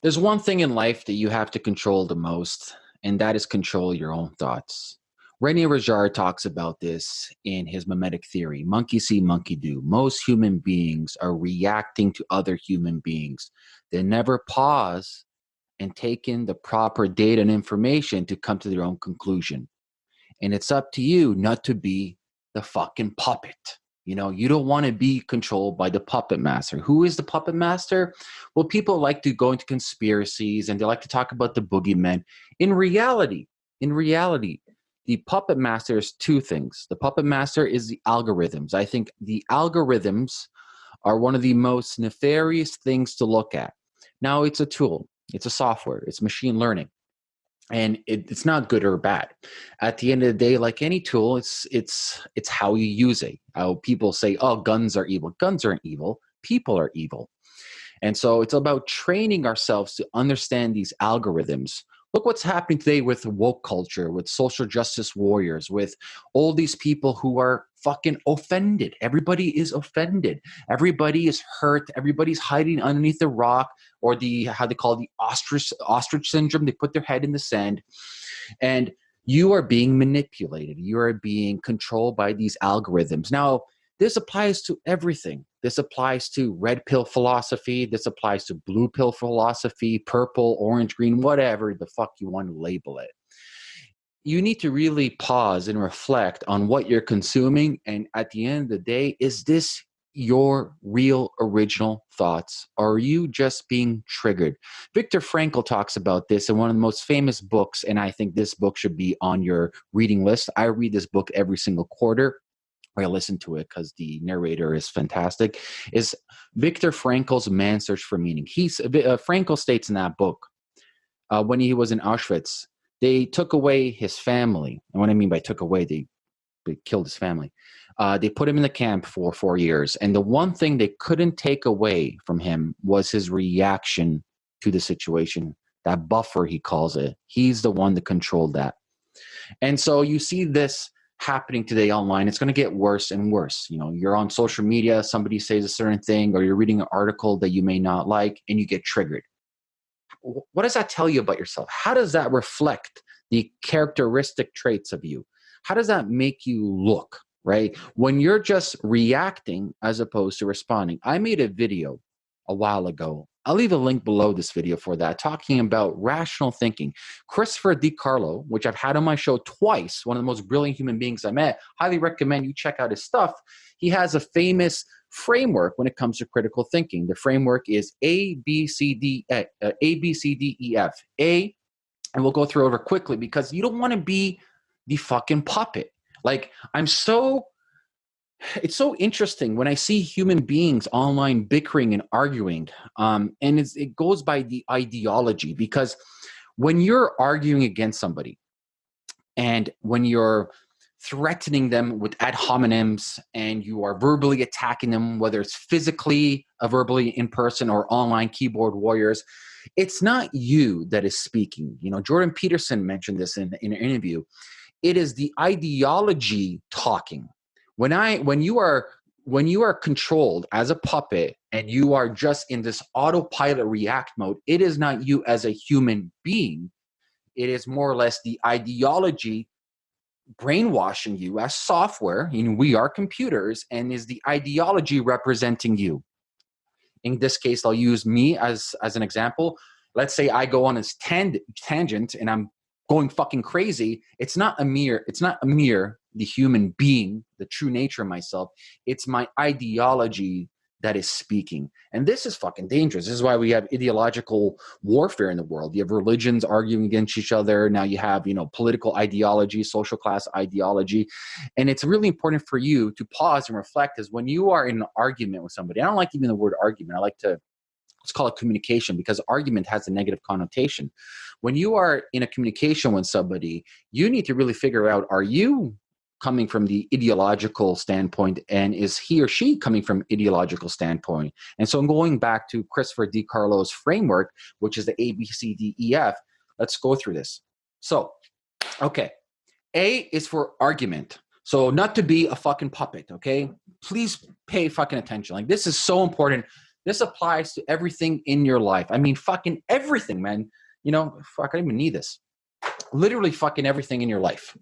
There's one thing in life that you have to control the most, and that is control your own thoughts. Rene Girard talks about this in his mimetic theory monkey see, monkey do. Most human beings are reacting to other human beings. They never pause and take in the proper data and information to come to their own conclusion. And it's up to you not to be the fucking puppet. You know, you don't want to be controlled by the puppet master. Who is the puppet master? Well, people like to go into conspiracies and they like to talk about the boogeyman. In reality, in reality, the puppet master is two things. The puppet master is the algorithms. I think the algorithms are one of the most nefarious things to look at. Now, it's a tool, it's a software, it's machine learning and it, it's not good or bad. At the end of the day like any tool it's it's it's how you use it. How people say oh guns are evil. Guns aren't evil. People are evil. And so it's about training ourselves to understand these algorithms. Look what's happening today with woke culture with social justice warriors with all these people who are fucking offended. Everybody is offended. Everybody is hurt. Everybody's hiding underneath the rock or the how they call it, the ostrich ostrich syndrome. They put their head in the sand. And you are being manipulated. You are being controlled by these algorithms. Now this applies to everything. This applies to red pill philosophy. This applies to blue pill philosophy, purple, orange, green, whatever the fuck you want to label it. You need to really pause and reflect on what you're consuming. And at the end of the day, is this your real original thoughts? Are you just being triggered? Viktor Frankl talks about this in one of the most famous books, and I think this book should be on your reading list. I read this book every single quarter. I listen to it because the narrator is fantastic, is Viktor Frankl's Man's Search for Meaning. He's uh, Frankl states in that book uh, when he was in Auschwitz, they took away his family. And what I mean by took away, they, they killed his family. Uh, they put him in the camp for four years. And the one thing they couldn't take away from him was his reaction to the situation. That buffer, he calls it. He's the one that controlled that. And so you see this happening today online it's going to get worse and worse you know you're on social media somebody says a certain thing or you're reading an article that you may not like and you get triggered what does that tell you about yourself? How does that reflect the characteristic traits of you? How does that make you look right? When you're just reacting as opposed to responding. I made a video a while ago. I'll leave a link below this video for that, talking about rational thinking. Christopher DiCarlo, which I've had on my show twice, one of the most brilliant human beings I met, highly recommend you check out his stuff. He has a famous framework when it comes to critical thinking. The framework is A, B, C, D, uh, A, B, C, D, E, F. A, and we'll go through over quickly because you don't want to be the fucking puppet. Like, I'm so it's so interesting when I see human beings online bickering and arguing, um, and it goes by the ideology because when you're arguing against somebody and when you're threatening them with ad hominems and you are verbally attacking them, whether it's physically, uh, verbally in person, or online keyboard warriors, it's not you that is speaking. You know, Jordan Peterson mentioned this in, in an interview. It is the ideology talking when i when you are when you are controlled as a puppet and you are just in this autopilot react mode it is not you as a human being it is more or less the ideology brainwashing you as software you know, we are computers and is the ideology representing you. In this case i'll use me as as an example. Let's say i go on this tangent tangent and i'm going fucking crazy. It's not a mere it's not a mere the human being the true nature of myself. It's my ideology that is speaking. And this is fucking dangerous. This is why we have ideological warfare in the world. You have religions arguing against each other. Now you have you know political ideology social class ideology. And it's really important for you to pause and reflect is when you are in an argument with somebody i don't like even the word argument. I like to let's call it communication because argument has a negative connotation. When you are in a communication with somebody, you need to really figure out are you coming from the ideological standpoint and is he or she coming from ideological standpoint and so i'm going back to christopher DiCarlo's framework which is the abcdef let's go through this so okay a is for argument so not to be a fucking puppet okay please pay fucking attention like this is so important This applies to everything in your life. I mean, fucking everything, man. You know, fuck, I don't even need this. Literally fucking everything in your life.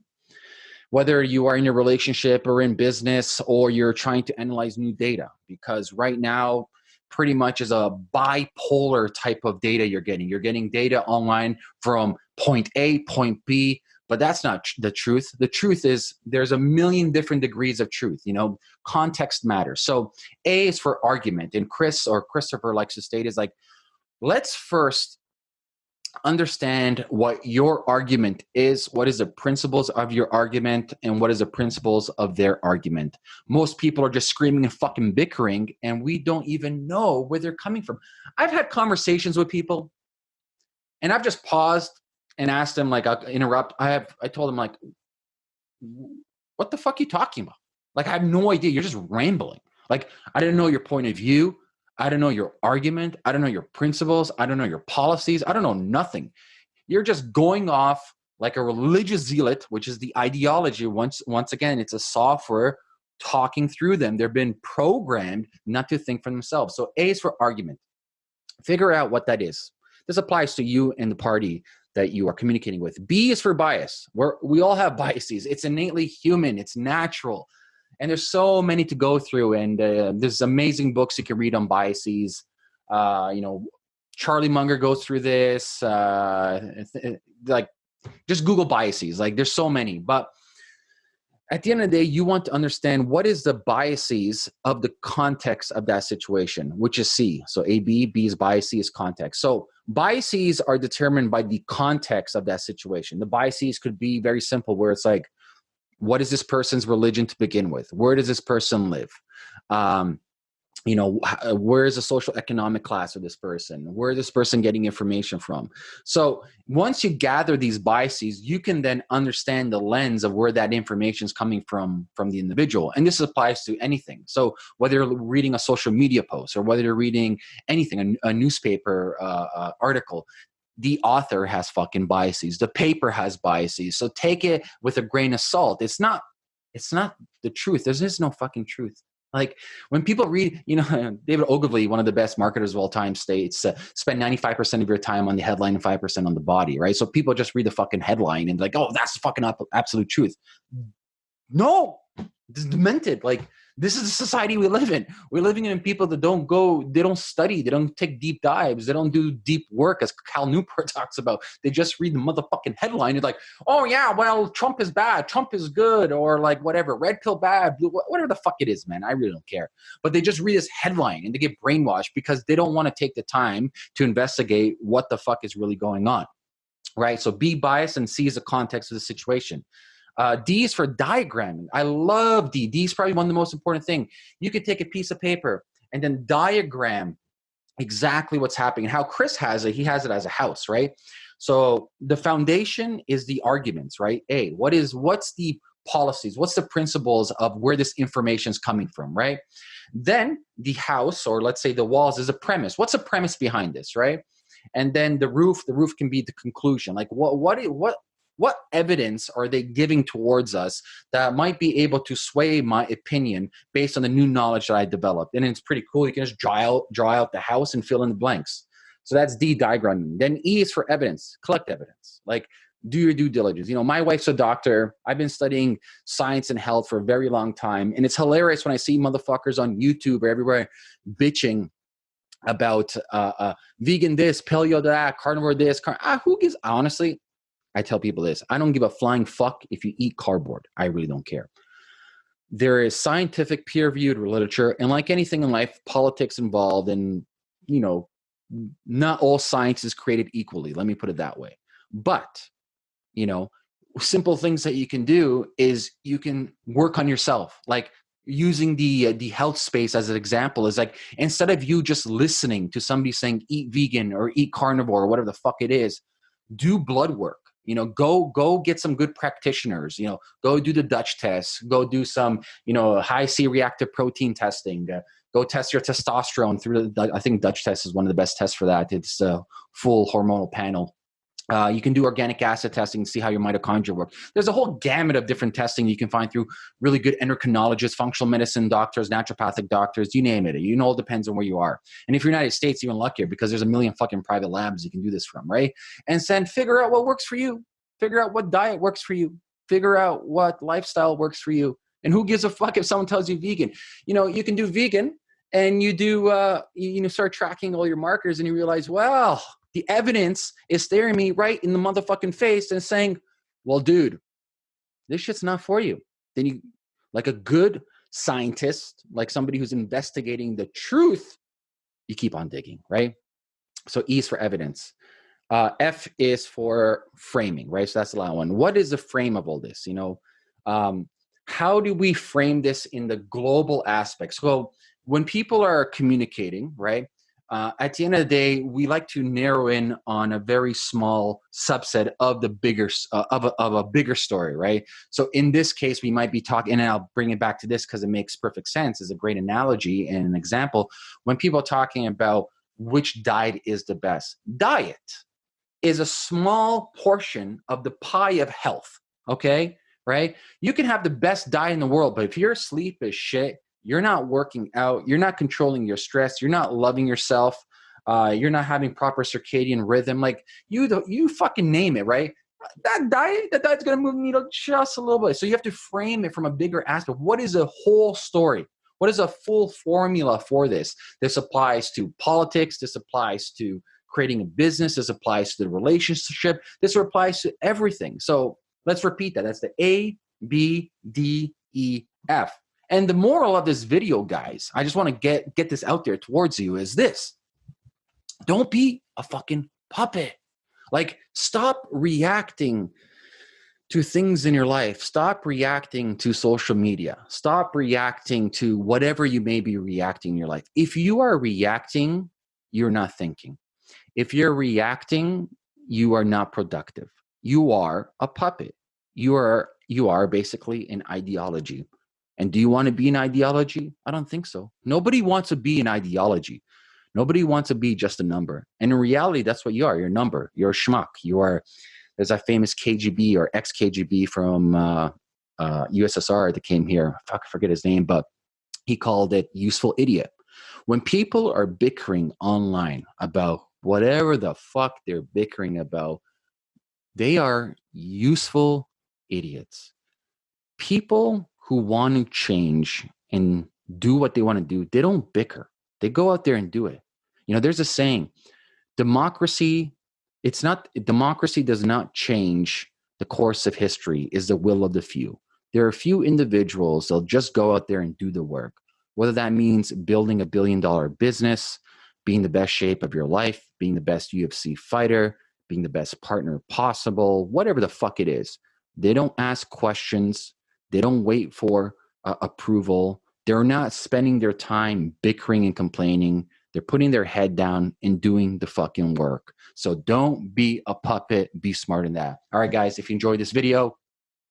Whether you are in a relationship or in business or you're trying to analyze new data, because right now, pretty much is a bipolar type of data you're getting. You're getting data online from point A, point B, but that's not the truth. The truth is there's a million different degrees of truth you know? Context matters. So a is for argument and chris or christopher likes to state is like let's first understand what your argument is what is the principles of your argument and what is the principles of their argument most people are just screaming and fucking bickering and we don't even know where they're coming from i've had conversations with people and i've just paused and asked them, like I'll interrupt. I have I told them, like, what the fuck are you talking about? Like I have no idea. You're just rambling. Like I didn't know your point of view. I don't know your argument. I don't know your principles. I don't know your policies. I don't know nothing. You're just going off like a religious zealot, which is the ideology. Once once again, it's a software talking through them. They've been programmed not to think for themselves. So A is for argument. Figure out what that is. This applies to you and the party that you are communicating with. B is for bias. We're, we all have biases. It's innately human. It's natural. And there's so many to go through. And uh, there's amazing books you can read on biases. Uh, you know, Charlie Munger goes through this. Uh, like, just Google biases. Like, there's so many. But at the end of the day, you want to understand what is the biases of the context of that situation, which is C. So A, B, B is bias, C is context. So biases are determined by the context of that situation. The biases could be very simple, where it's like, what is this person's religion to begin with? Where does this person live? Um, you know where is the social economic class of this person where is this person getting information from so once you gather these biases you can then understand the lens of where that information is coming from from the individual and this applies to anything so whether you're reading a social media post or whether you're reading anything a, a newspaper uh, uh, article the author has fucking biases the paper has biases so take it with a grain of salt it's not it's not the truth there is just no fucking truth like when people read, you know, David Ogilvy, one of the best marketers of all time, states uh, spend 95% of your time on the headline and 5% on the body, right? So people just read the fucking headline and like, oh, that's fucking absolute truth. No, is demented. Like this is the society we live in. We're living in people that don't go, they don't study, they don't take deep dives, they don't do deep work, as Cal Newport talks about. They just read the motherfucking headline. It's like, oh yeah, well, Trump is bad, Trump is good, or like whatever, red pill bad, blue, whatever the fuck it is, man. I really don't care. But they just read this headline and they get brainwashed because they don't want to take the time to investigate what the fuck is really going on. Right? So be biased and see the context of the situation. Uh, D is for diagramming. I love D. D is probably one of the most important thing. You could take a piece of paper and then diagram exactly what's happening. How Chris has it, he has it as a house, right? So the foundation is the arguments, right? A, what is what's the policies? What's the principles of where this information is coming from, right? Then the house, or let's say the walls, is a premise. What's the premise behind this, right? And then the roof, the roof can be the conclusion. Like what what what what evidence are they giving towards us that might be able to sway my opinion based on the new knowledge that I developed? And it's pretty cool. You can just draw out, draw out the house and fill in the blanks. So that's D diagramming. Then E is for evidence, collect evidence. Like do your due diligence. You know, my wife's a doctor. I've been studying science and health for a very long time. And it's hilarious when I see motherfuckers on YouTube or everywhere bitching about uh, uh, vegan this, paleo that, carnivore this. Car- ah, who gives, honestly, I tell people this I don't give a flying fuck if you eat cardboard. I really don't care. There is scientific peer reviewed literature, and like anything in life, politics involved, and you know, not all science is created equally. Let me put it that way. But, you know, simple things that you can do is you can work on yourself. Like using the uh, the health space as an example is like instead of you just listening to somebody saying eat vegan or eat carnivore or whatever the fuck it is, do blood work you know go go get some good practitioners you know go do the dutch test go do some you know high c reactive protein testing uh, go test your testosterone through the i think dutch test is one of the best tests for that. It's a full hormonal panel Uh, you can do organic acid testing and see how your mitochondria work. There's a whole gamut of different testing you can find through really good endocrinologists, functional medicine doctors, naturopathic doctors, you name it. You know, it depends on where you are. And if you're in the United States, even luckier because there's a million fucking private labs you can do this from, right? And then figure out what works for you. Figure out what diet works for you. Figure out what lifestyle works for you. And who gives a fuck if someone tells you vegan? You know, you can do vegan and you do, uh, you, you know, start tracking all your markers and you realize, well, the evidence is staring me right in the motherfucking face and saying, well, dude, this shit's not for you. Then you, like a good scientist, like somebody who's investigating the truth, you keep on digging, right? So E is for evidence. Uh, F is for framing, right? So that's the last one. What is the frame of all this? You know, um, how do we frame this in the global aspect? So when people are communicating, right? Uh, at the end of the day, we like to narrow in on a very small subset of the bigger uh, of, a, of a bigger story, right? So in this case, we might be talking, and I'll bring it back to this because it makes perfect sense. is a great analogy and an example. When people are talking about which diet is the best, diet is a small portion of the pie of health. Okay, right? You can have the best diet in the world, but if your sleep is shit, you're not working out, you're not controlling your stress, you're not loving yourself, uh, you're not having proper circadian rhythm. Like you, you fucking name it, right? That diet, that diet's gonna move the needle just a little bit. So you have to frame it from a bigger aspect. What is a whole story? What is a full formula for this? This applies to politics. This applies to creating a business. This applies to the relationship. This applies to everything. So let's repeat that. That's the A, B, D, E, F. And the moral of this video, guys, I just want to get get this out there towards you is this. Don't be a fucking puppet. Like stop reacting to things in your life. Stop reacting to social media. Stop reacting to whatever you may be reacting in your life. If you are reacting, you're not thinking. If you're reacting, you are not productive. You are a puppet. You are you are basically an ideology. And do you want to be an ideology? I don't think so. Nobody wants to be an ideology. Nobody wants to be just a number. And in reality, that's what you are. You're a number. You're a schmuck. You are, there's a famous KGB or ex-KGB from uh, uh, USSR that came here. Fuck, I forget his name, but he called it useful idiot. When people are bickering online about whatever the fuck they're bickering about, they are useful idiots. People who want to change and do what they want to do, they don't bicker. They go out there and do it. You know, there's a saying, democracy, it's not democracy does not change the course of history is the will of the few. There are a few individuals they'll just go out there and do the work. Whether that means building a billion dollar business, being the best shape of your life, being the best UFC fighter, being the best partner possible, whatever the fuck it is. They don't ask questions. They don't wait for uh, approval. They're not spending their time bickering and complaining. They're putting their head down and doing the fucking work. So don't be a puppet. Be smart in that. All right, guys, if you enjoyed this video,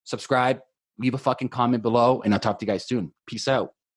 subscribe, leave a fucking comment below, and I'll talk to you guys soon. Peace out.